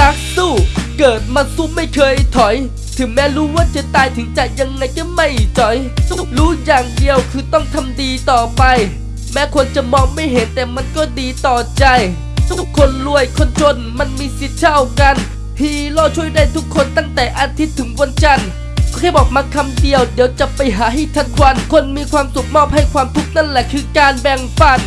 นักสู้ เกิดมาสู้ไม่เคยถอย ถึงแม้รู้ว่าจะตายถึงจะยังไงก็ไม่จอย รู้อย่างเดียวคือต้องทำดีต่อไป แม้คนจะมองไม่เห็นแต่มันก็ดีต่อใจทุกคนรวยคนจนมันมีสิทธิ์เท่ากันฮีโร่ช่วยได้ทุกคนตั้งแต่อาทิตย์ถึงวันจันทร์แค่บอกมาคำเดียวเดี๋ยวจะไปหาให้ทันควัน คนมีความสุขมอบให้ความทุกข์นั่นแหละคือการแบ่งปัน